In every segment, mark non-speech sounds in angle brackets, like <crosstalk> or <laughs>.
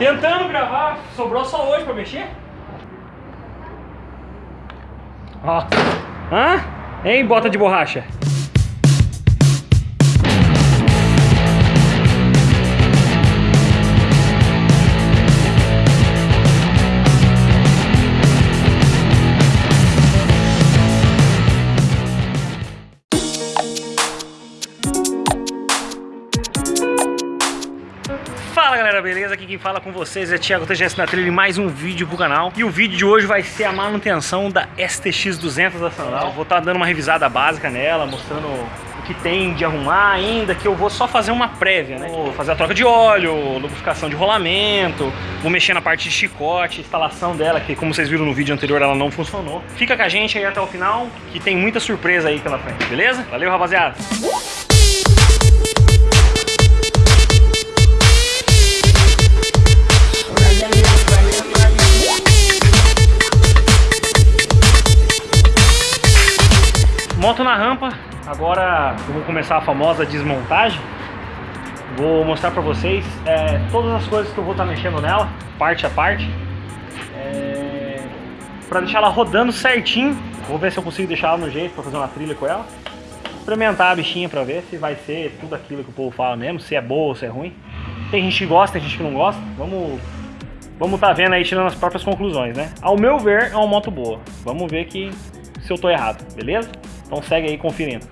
Tentando gravar, sobrou só hoje pra mexer. Ó. Hã? Hein, bota de borracha? Galera, beleza? Aqui quem fala com vocês é Thiago TGS na trilha mais um vídeo pro canal. E o vídeo de hoje vai ser a manutenção da STX 200 da Sandal. Vou estar tá dando uma revisada básica nela, mostrando o que tem de arrumar ainda, que eu vou só fazer uma prévia, né? Vou fazer a troca de óleo, lubrificação de rolamento, vou mexer na parte de chicote, instalação dela, que como vocês viram no vídeo anterior ela não funcionou. Fica com a gente aí até o final, que tem muita surpresa aí pela frente, beleza? Valeu, rapaziada! Agora eu vou começar a famosa desmontagem. Vou mostrar pra vocês é, todas as coisas que eu vou estar tá mexendo nela, parte a parte. É, pra deixar ela rodando certinho. Vou ver se eu consigo deixar ela no jeito pra fazer uma trilha com ela. Experimentar a bichinha pra ver se vai ser tudo aquilo que o povo fala mesmo, se é boa ou se é ruim. Tem gente que gosta, tem gente que não gosta. Vamos Vamos tá vendo aí, tirando as próprias conclusões, né? Ao meu ver, é uma moto boa. Vamos ver que se eu tô errado, beleza? Então segue aí conferindo.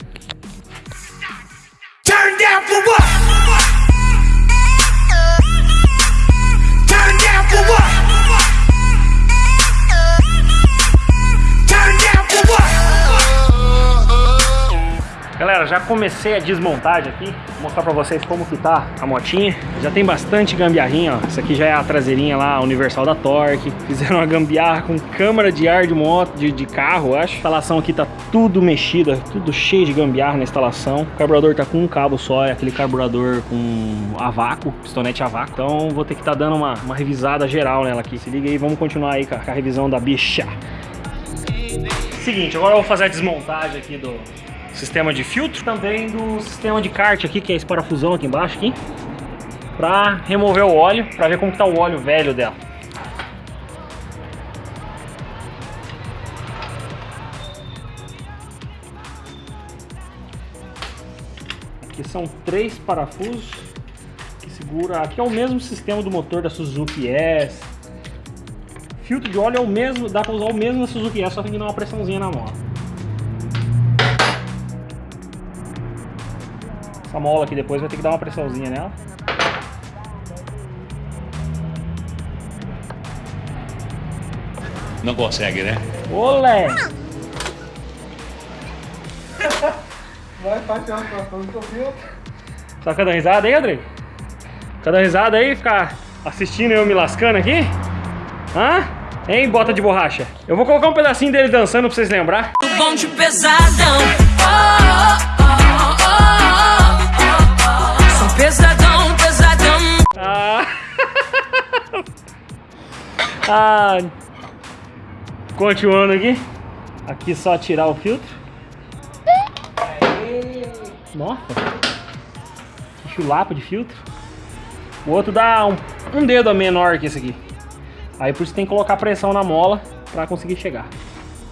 Galera, já comecei a desmontagem aqui, vou mostrar pra vocês como que tá a motinha. Já tem bastante gambiarrinha, ó. Essa aqui já é a traseirinha lá, universal da Torque. <laughs> Fizeram uma gambiarra com câmara de ar de moto, de, de carro, acho. A instalação aqui tá tudo mexida, tudo cheio de gambiarra na instalação. O carburador tá com um cabo só, é aquele carburador com a vácuo, pistonete a vácuo. Então vou ter que tá dando uma, uma revisada geral nela aqui. Se liga aí, vamos continuar aí com a, com a revisão da bicha. Seguinte, agora eu vou fazer a desmontagem aqui do, sistema de filtro, também do sistema de kart aqui, que é esse parafusão aqui embaixo, aqui, para remover o óleo, para ver como está o óleo velho dela. Aqui são três parafusos que segura, aqui é o mesmo sistema do motor da Suzuki S. Filtro de óleo é o mesmo, dá para usar o mesmo na Suzuki S, só tem que dar uma pressãozinha na mola. Essa mola aqui depois vai ter que dar uma pressãozinha nela. Não consegue, né? Olé! <laughs> Vai, faz uma situação do seu Tá dando risada aí, André? Tá dando risada aí, ficar assistindo eu me lascando aqui? Hã? Hein, bota de borracha? Eu vou colocar um pedacinho dele dançando pra vocês lembrar. Bom de pesadão. Oh, oh. Pesadão, ah. Continuando aqui. Aqui só tirar o filtro. Nossa. Que chulapa de filtro. O outro dá um, um dedo a menor que esse aqui. Aí por isso tem que colocar pressão na mola pra conseguir chegar.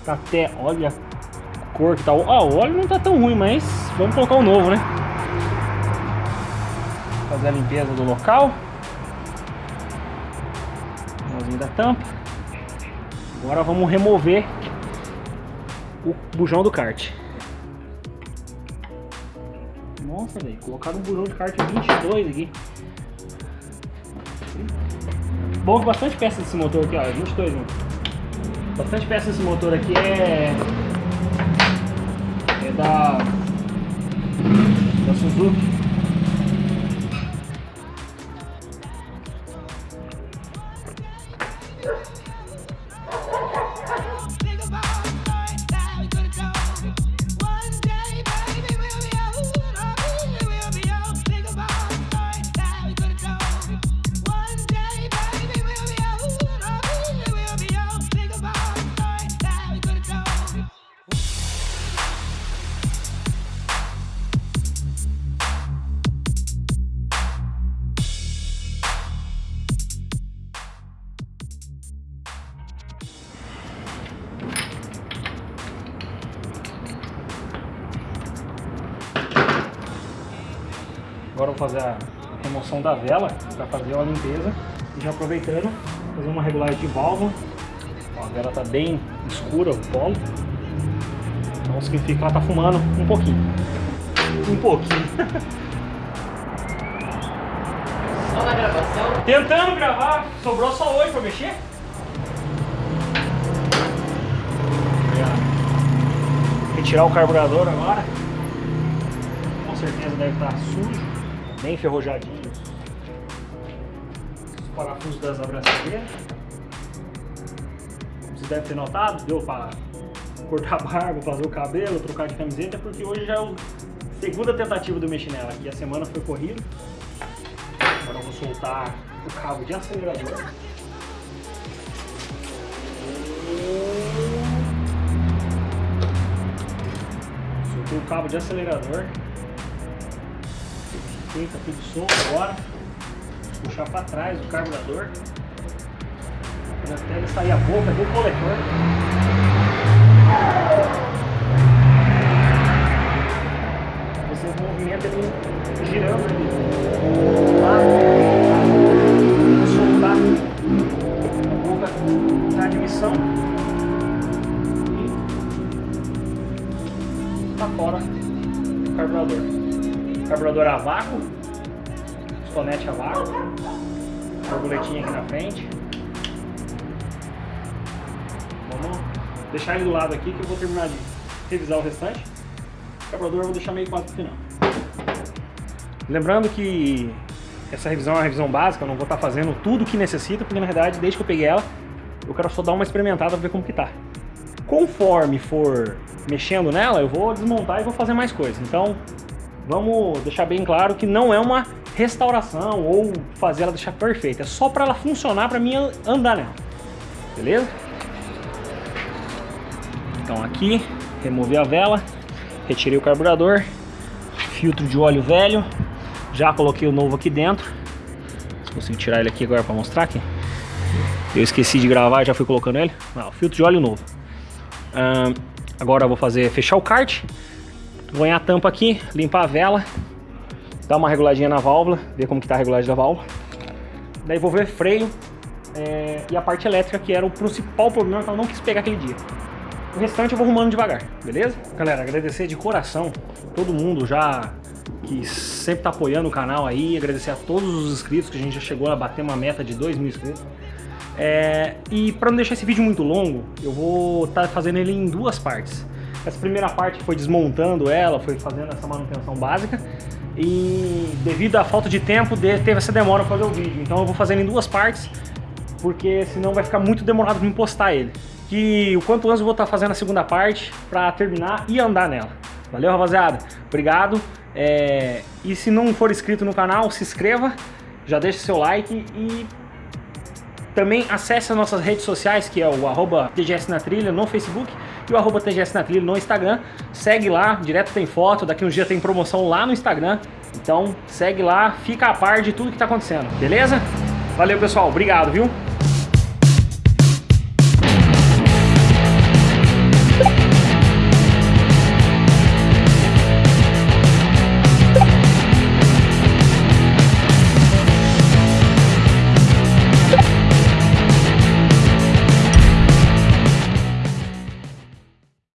Tá até, olha a cor que tá. Ah, o óleo não tá tão ruim, mas vamos colocar o novo, né? fazer a limpeza do local. Da tampa. Agora vamos remover o bujão do kart. Nossa, velho, colocaram um bujão de kart 22 aqui. Bom bastante peça desse motor aqui, ó, 22, mano. Bastante peça desse motor aqui é... É da... Da Suzuki. Agora vou fazer a remoção da vela para fazer uma limpeza. E já aproveitando, fazer uma regulagem de válvula. Ó, a vela está bem escura, o polo. Então significa que ela está fumando um pouquinho. Um pouquinho. Só na gravação? Tentando gravar, sobrou só hoje para mexer. Retirar o carburador agora. Com certeza deve estar sujo, bem enferrujadinho. Os parafusos das abraçadeiras. Você deve ter notado, deu para cortar a barba, fazer o cabelo, trocar de camiseta, porque hoje já é a segunda tentativa eu mexer nela. Aqui a semana foi corrida. Agora eu vou soltar o cabo de acelerador. Soltei o cabo de acelerador. Tá tudo solto agora. Puxar para trás o carburador. Até ele sair a boca do coletor. Você movimenta ele girando ali. Soltar a boca da admissão. E tá fora o carburador. Carburador a vácuo. Estonete a vácuo. Borboletinha aqui na frente. Vamos deixar ele do lado aqui que eu vou terminar de revisar o restante. O carburador eu vou deixar meio quase pro final. Lembrando que essa revisão é uma revisão básica, eu não vou estar fazendo tudo o que necessita, porque na verdade, desde que eu peguei ela, eu quero só dar uma experimentada para ver como que tá. Conforme for mexendo nela, eu vou desmontar e vou fazer mais coisas. Então, vamos deixar bem claro que não é uma restauração ou fazer ela deixar perfeita, é só para ela funcionar, para mim andar nela. Beleza? Então aqui, removi a vela, retirei o carburador, filtro de óleo velho, já coloquei o novo aqui dentro. Consigo tirar ele aqui agora para mostrar aqui. Eu esqueci de gravar, já fui colocando ele. Ah, filtro de óleo novo. Agora eu vou fazer fechar o kart, ganhar a tampa aqui, limpar a vela, dar uma reguladinha na válvula, ver como que tá a regulagem da válvula. Daí vou ver freio é, e a parte elétrica, que era o principal problema que eu não quis pegar aquele dia. O restante eu vou arrumando devagar, beleza? Galera, agradecer de coração todo mundo já que sempre tá apoiando o canal aí, agradecer a todos os inscritos, que a gente já chegou a bater uma meta de 2 mil inscritos. É, e para não deixar esse vídeo muito longo, eu vou estar tá fazendo ele em duas partes. Essa primeira parte foi desmontando ela, foi fazendo essa manutenção básica, e devido à falta de tempo, teve essa demora para fazer o vídeo. Então eu vou fazendo em duas partes, porque senão vai ficar muito demorado para me postar ele. Que o quanto antes eu vou estar tá fazendo a segunda parte para terminar e andar nela. Valeu, rapaziada? Obrigado. É... E se não for inscrito no canal, se inscreva, já deixa seu like e também acesse as nossas redes sociais, que é o arroba TGS na Trilha no Facebook e o arroba TGS na Trilha no Instagram. Segue lá, direto tem foto, daqui uns dias tem promoção lá no Instagram. Então segue lá, fica a par de tudo que está acontecendo, beleza? Valeu pessoal, obrigado, viu?